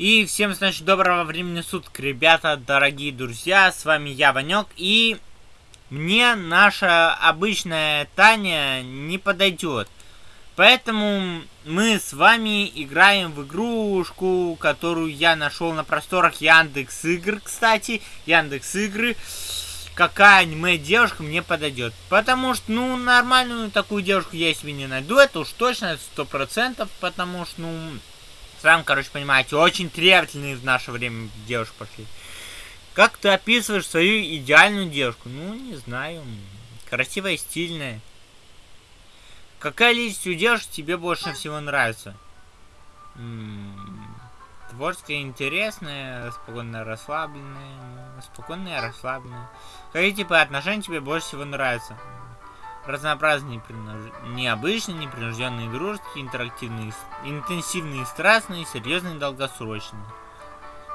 И всем, значит, доброго времени суток, ребята, дорогие друзья, с вами я, Ванек, и мне наша обычная Таня не подойдет. Поэтому мы с вами играем в игрушку, которую я нашел на просторах Яндекс Игр, кстати, Яндекс Игры. Какая аниме девушка мне подойдет. Потому что, ну, нормальную такую девушку я себе не найду, это уж точно, сто процентов, потому что, ну, сам, короче, понимаете, очень требовательные в наше время девушки пошли. Как ты описываешь свою идеальную девушку? Ну, не знаю. Красивая, стильная. Какая личность у девушки тебе больше всего нравится? Творческая, интересная, спокойная, расслабленная. Спокойная, расслабленная. Какие типы отношений тебе больше всего нравятся? Разнообразные, непринуж... необычные, непринужденные дружеские, интерактивные, интенсивные, страстные, серьезные, долгосрочные.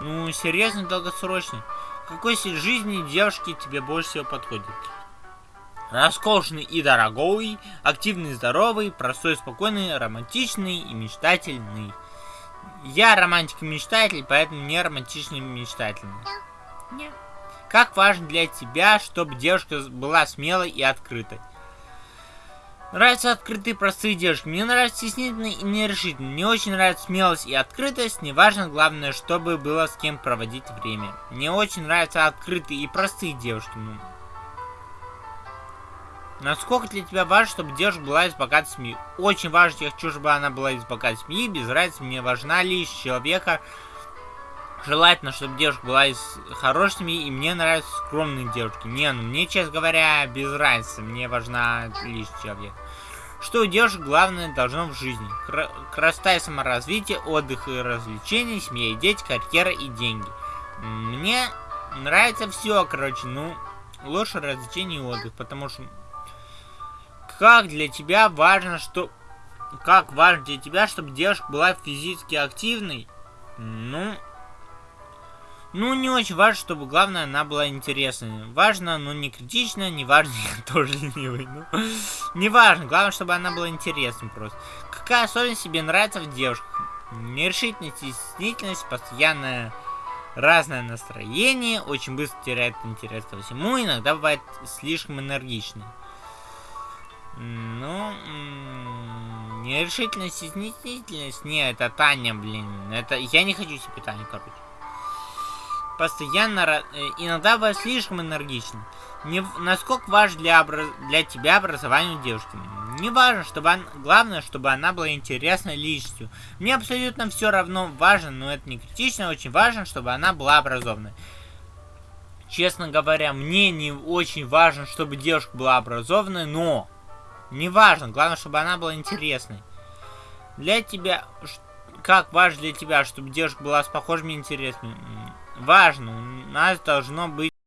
Ну, серьезный, долгосрочный. Какой стиль жизни девушки тебе больше всего подходит? Роскошный и дорогой, активный, здоровый, простой, спокойный, романтичный и мечтательный. Я романтик и мечтатель, поэтому не романтичный и мечтательный. Нет. Как важно для тебя, чтобы девушка была смелой и открытой? Нравятся открытые простые девушки. Мне нравятся стеснительные и нерешительные. Мне очень нравится смелость и открытость. Неважно, главное, чтобы было с кем проводить время. Мне очень нравятся открытые и простые девушки. Ну, Насколько для тебя важно, чтобы девушка была из богатой семьи? Очень важно, я хочу, чтобы она была из богатой семьи. Без разницы, мне важна лишь человека. Желательно, чтобы девушка была из хорошей семьи, и мне нравятся скромные девушки. Не, ну мне, честно говоря, без разницы. Мне важна лишь человек. Что у девушек главное должно в жизни? Кр красота и саморазвитие, отдых и развлечения, семья и дети, карьера и деньги. Мне нравится все, короче, ну, лучше развлечение и отдых, потому что как для тебя важно, что... Как важно для тебя, чтобы девушка была физически активной? Ну, ну, не очень важно, чтобы, главное, она была интересной. Важно, но не критично, не важно, я тоже ленивый. Ну, не важно, главное, чтобы она была интересной просто. Какая особенность тебе нравится в девушках? Нерешительность стеснительность, постоянное разное настроение, очень быстро теряет интерес ко всему, иногда бывает слишком энергичной. Ну, нерешительность стеснительность, не, это Таня, блин, это, я не хочу себе Таню, короче постоянно, э, иногда бывает слишком энергичным. Не, насколько важно для, для тебя образование девушки? Не важно, чтобы она, главное, чтобы она была интересной личностью. Мне абсолютно все равно важно, но это не критично, очень важно, чтобы она была образованной. Честно говоря, мне не очень важно, чтобы девушка была образованной, но не важно, главное, чтобы она была интересной. Для тебя, как важно для тебя, чтобы девушка была с похожими интересами? Важно. У нас должно быть